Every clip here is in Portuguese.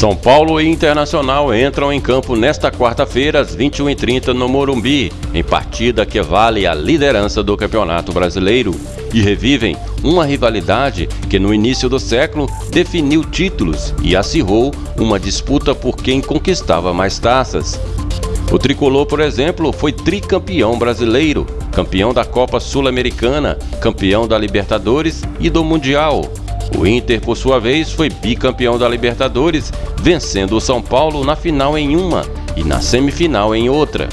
São Paulo e Internacional entram em campo nesta quarta-feira às 21h30 no Morumbi, em partida que vale a liderança do Campeonato Brasileiro, e revivem uma rivalidade que no início do século definiu títulos e acirrou uma disputa por quem conquistava mais taças. O tricolor, por exemplo, foi tricampeão brasileiro, campeão da Copa Sul-Americana, campeão da Libertadores e do Mundial. O Inter, por sua vez, foi bicampeão da Libertadores, vencendo o São Paulo na final em uma e na semifinal em outra.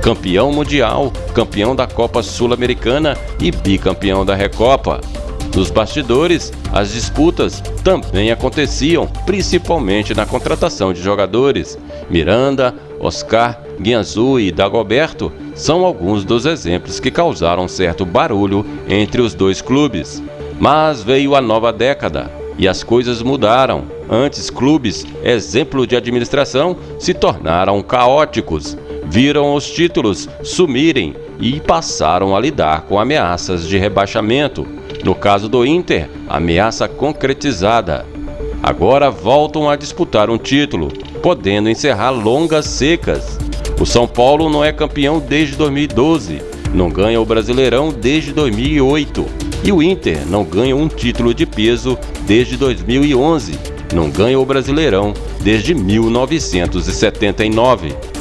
Campeão mundial, campeão da Copa Sul-Americana e bicampeão da Recopa. Nos bastidores, as disputas também aconteciam, principalmente na contratação de jogadores. Miranda, Oscar, Guianzu e Dagoberto são alguns dos exemplos que causaram certo barulho entre os dois clubes. Mas veio a nova década e as coisas mudaram. Antes, clubes, exemplo de administração, se tornaram caóticos, viram os títulos sumirem e passaram a lidar com ameaças de rebaixamento. No caso do Inter, ameaça concretizada. Agora voltam a disputar um título, podendo encerrar longas secas. O São Paulo não é campeão desde 2012, não ganha o Brasileirão desde 2008 e o Inter não ganha um título de peso desde 2011, não ganha o Brasileirão desde 1979.